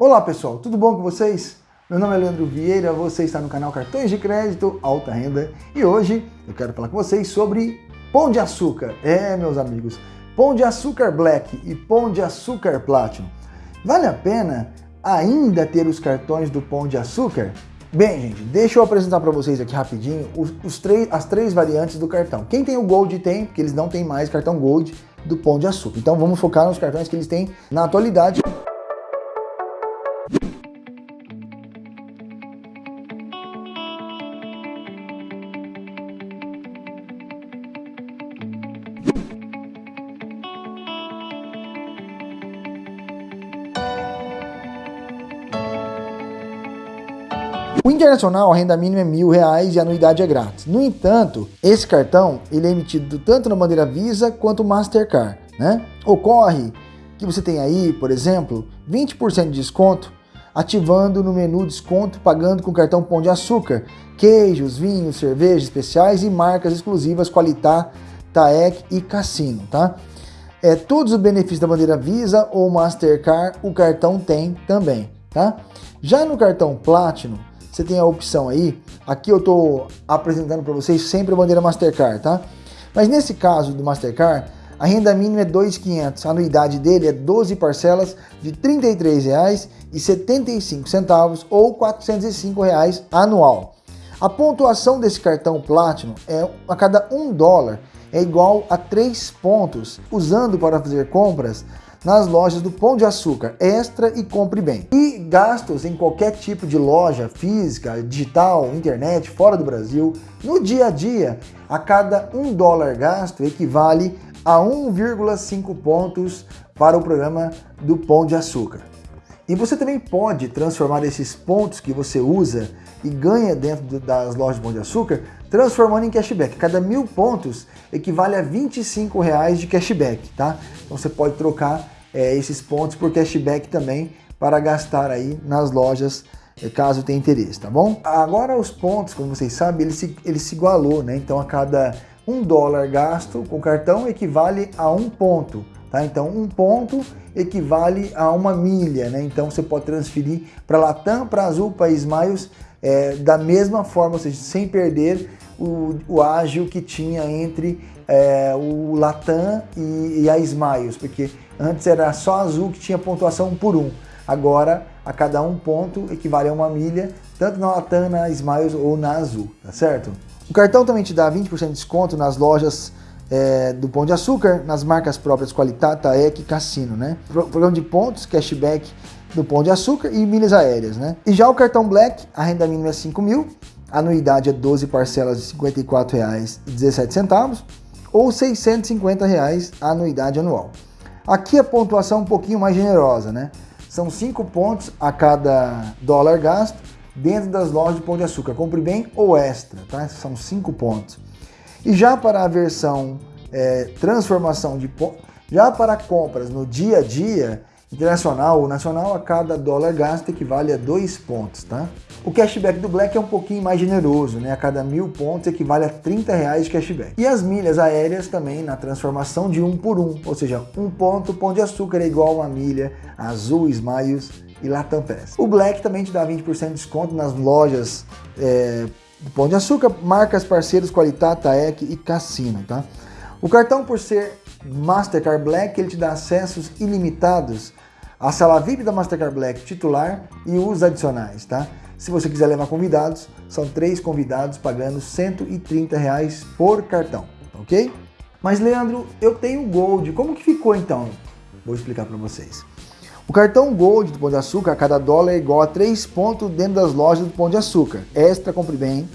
Olá pessoal, tudo bom com vocês? Meu nome é Leandro Vieira, você está no canal Cartões de Crédito Alta Renda e hoje eu quero falar com vocês sobre Pão de Açúcar. É, meus amigos, Pão de Açúcar Black e Pão de Açúcar Platinum. Vale a pena ainda ter os cartões do Pão de Açúcar? Bem, gente, deixa eu apresentar para vocês aqui rapidinho os, os três, as três variantes do cartão. Quem tem o Gold tem, porque eles não têm mais cartão Gold do Pão de Açúcar. Então vamos focar nos cartões que eles têm na atualidade. O internacional, a renda mínima é mil reais e a anuidade é grátis. No entanto, esse cartão ele é emitido tanto na bandeira Visa quanto Mastercard. Né? Ocorre que você tem aí, por exemplo, 20% de desconto ativando no menu desconto pagando com cartão Pão de Açúcar, queijos, vinhos, cervejas especiais e marcas exclusivas Qualitá, Taek e Cassino, tá? É, todos os benefícios da bandeira Visa ou Mastercard o cartão tem também, tá? Já no cartão Platinum, você tem a opção aí, aqui eu estou apresentando para vocês sempre a bandeira Mastercard, tá? Mas nesse caso do Mastercard, a renda mínima é 2.500, a anuidade dele é 12 parcelas de R$ 33,75 ou 405 reais anual. A pontuação desse cartão Platinum é a cada 1 dólar é igual a 3 pontos, usando para fazer compras nas lojas do Pão de Açúcar, Extra e Compre Bem. E gastos em qualquer tipo de loja física, digital, internet, fora do Brasil, no dia a dia, a cada um dólar gasto equivale a 1,5 pontos para o programa do Pão de Açúcar. E você também pode transformar esses pontos que você usa e ganha dentro das lojas de Pão de Açúcar, transformando em cashback. Cada mil pontos equivale a 25 reais de cashback, tá? Então você pode trocar é, esses pontos por cashback também para gastar aí nas lojas é, caso tenha interesse, tá bom? Agora os pontos, como vocês sabem, ele se, ele se igualou, né? Então a cada um dólar gasto com cartão equivale a um ponto. Tá? Então, um ponto equivale a uma milha, né? Então, você pode transferir para Latam, para Azul, para Smiles, é, da mesma forma, ou seja, sem perder o, o ágil que tinha entre é, o Latam e, e, a Smiles, porque antes era só Azul que tinha pontuação por um. Agora, a cada um ponto equivale a uma milha, tanto na Latam, na Smiles ou na Azul, tá certo? O cartão também te dá 20% de desconto nas lojas é, do Pão de Açúcar, nas marcas próprias Qualitá, Taek e Cassino, né? Programa de pontos, cashback do Pão de Açúcar e milhas aéreas, né? E já o cartão Black, a renda mínima é 5 mil, a anuidade é 12 parcelas de R$ 54,17 ou 650 reais a anuidade anual. Aqui a pontuação é um pouquinho mais generosa, né? São 5 pontos a cada dólar gasto dentro das lojas de Pão de Açúcar. Compre bem ou extra, tá? São 5 pontos. E já para a versão é, transformação de já para compras no dia a dia, internacional ou nacional, a cada dólar gasto equivale a 2 pontos, tá? O cashback do Black é um pouquinho mais generoso, né? A cada mil pontos equivale a 30 reais de cashback. E as milhas aéreas também na transformação de um por um, ou seja, um ponto pão de açúcar é igual a uma milha azul Smiles e Latam Pass. O Black também te dá 20% de desconto nas lojas é, do Pão de Açúcar, marcas parceiros Qualitá, Taek e Cassino, tá? O cartão, por ser Mastercard Black, ele te dá acessos ilimitados à sala VIP da Mastercard Black titular e os adicionais, tá? Se você quiser levar convidados, são três convidados pagando 130 reais por cartão, ok? Mas Leandro, eu tenho Gold, como que ficou então? Vou explicar para vocês. O cartão Gold do Pão de Açúcar, a cada dólar é igual a 3 pontos dentro das lojas do Pão de Açúcar. Extra, Compre Bem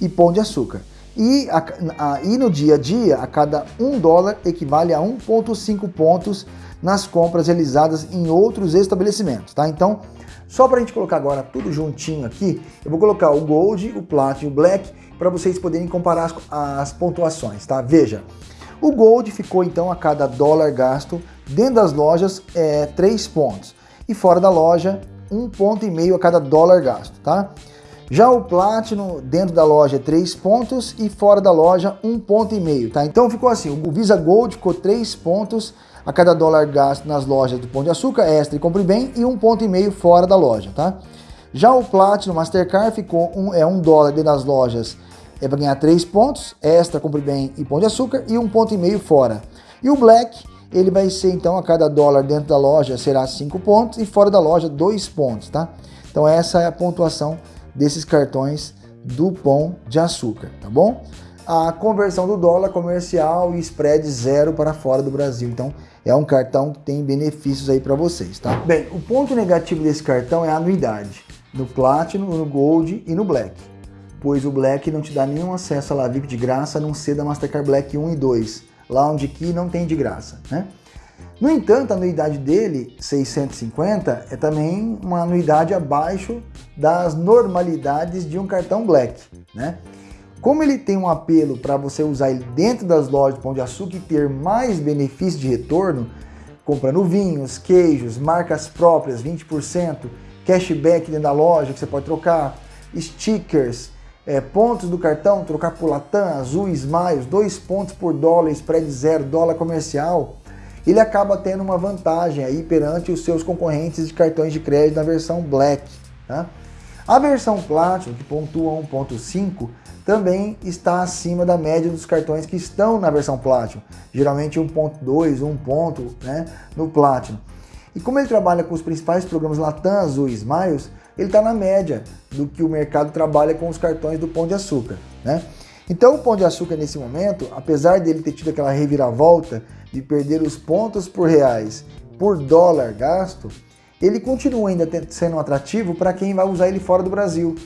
e Pão de Açúcar. E, a, a, e no dia a dia, a cada 1 dólar equivale a 1,5 pontos nas compras realizadas em outros estabelecimentos, tá? Então, só para a gente colocar agora tudo juntinho aqui, eu vou colocar o Gold, o Platinum e o Black para vocês poderem comparar as, as pontuações, tá? Veja, o Gold ficou então a cada dólar gasto dentro das lojas é 3 pontos e fora da loja um ponto e meio a cada dólar gasto, tá? Já o Platinum dentro da loja é 3 pontos e fora da loja um ponto e meio, tá? Então ficou assim, o Visa Gold ficou 3 pontos a cada dólar gasto nas lojas do Pão de Açúcar, Extra e Compre Bem, e um ponto e meio fora da loja, tá? Já o Platinum Mastercard ficou um, é um dólar dentro das lojas, é para ganhar três pontos, Extra, Compre Bem e Pão de Açúcar, e um ponto e meio fora. E o Black, ele vai ser então a cada dólar dentro da loja será cinco pontos e fora da loja dois pontos, tá? Então essa é a pontuação desses cartões do Pão de Açúcar, tá bom? a conversão do dólar comercial e spread zero para fora do Brasil. Então, é um cartão que tem benefícios aí para vocês, tá? Bem, o ponto negativo desse cartão é a anuidade, no Platinum, no Gold e no Black, pois o Black não te dá nenhum acesso à Lavip de graça, a não ser da Mastercard Black 1 e 2, lá onde aqui não tem de graça, né? No entanto, a anuidade dele, 650, é também uma anuidade abaixo das normalidades de um cartão Black, né? Como ele tem um apelo para você usar ele dentro das lojas de Pão de Açúcar e ter mais benefício de retorno, comprando vinhos, queijos, marcas próprias, 20%, cashback dentro da loja que você pode trocar, stickers, é, pontos do cartão, trocar por Latam, Azul, Smiles, dois pontos por dólar, spread zero, dólar comercial, ele acaba tendo uma vantagem aí perante os seus concorrentes de cartões de crédito na versão Black. Tá? A versão Platinum, que pontua 1.5, também está acima da média dos cartões que estão na versão Platinum, geralmente 1.2, 1 ponto né, no Platinum. E como ele trabalha com os principais programas Latam, Azul e Smiles, ele está na média do que o mercado trabalha com os cartões do Pão de Açúcar. Né? Então o Pão de Açúcar nesse momento, apesar dele ter tido aquela reviravolta de perder os pontos por reais por dólar gasto, ele continua ainda sendo atrativo para quem vai usar ele fora do Brasil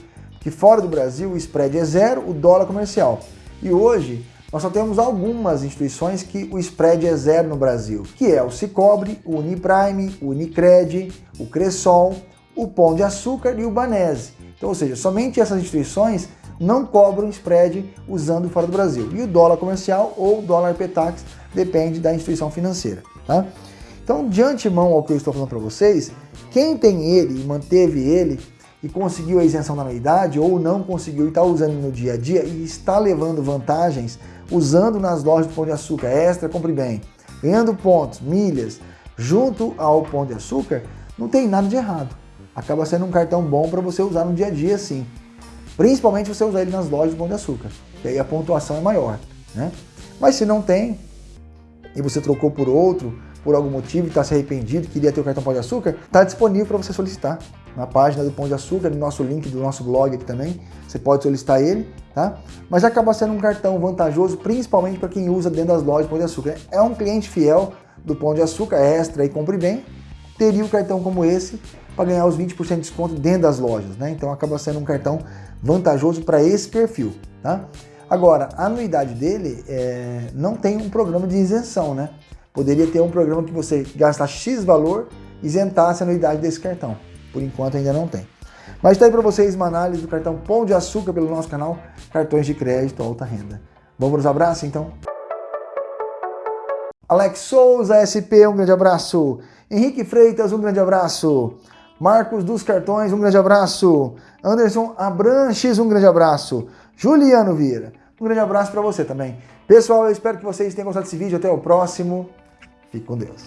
que fora do Brasil o spread é zero, o dólar comercial. E hoje nós só temos algumas instituições que o spread é zero no Brasil, que é o Cicobre, o Uniprime, o Unicred, o Cressol, o Pão de Açúcar e o Banese. Então, ou seja, somente essas instituições não cobram spread usando fora do Brasil. E o dólar comercial ou dólar PETAX depende da instituição financeira. Tá? Então, de antemão ao que eu estou falando para vocês, quem tem ele e manteve ele e conseguiu a isenção da anuidade ou não conseguiu e está usando no dia a dia e está levando vantagens usando nas lojas do Pão de Açúcar Extra, compre bem, ganhando pontos, milhas, junto ao Pão de Açúcar, não tem nada de errado. Acaba sendo um cartão bom para você usar no dia a dia sim. Principalmente você usar ele nas lojas do Pão de Açúcar, que aí a pontuação é maior. Né? Mas se não tem, e você trocou por outro, por algum motivo, está se arrependido, queria ter o cartão Pão de Açúcar, está disponível para você solicitar na página do Pão de Açúcar, no nosso link do nosso blog aqui também. Você pode solicitar ele, tá? Mas acaba sendo um cartão vantajoso, principalmente para quem usa dentro das lojas Pão de Açúcar. É um cliente fiel do Pão de Açúcar, extra e compre bem, teria um cartão como esse para ganhar os 20% de desconto dentro das lojas, né? Então acaba sendo um cartão vantajoso para esse perfil, tá? Agora, a anuidade dele é, não tem um programa de isenção, né? Poderia ter um programa que você gasta X valor, isentasse a anuidade desse cartão. Por enquanto ainda não tem. Mas está aí para vocês uma análise do cartão Pão de Açúcar pelo nosso canal Cartões de Crédito Alta Renda. Vamos para os abraços então? Alex Souza, SP, um grande abraço. Henrique Freitas, um grande abraço. Marcos dos Cartões, um grande abraço. Anderson Abranches, um grande abraço. Juliano Vieira, um grande abraço para você também. Pessoal, eu espero que vocês tenham gostado desse vídeo. Até o próximo. Fique com Deus.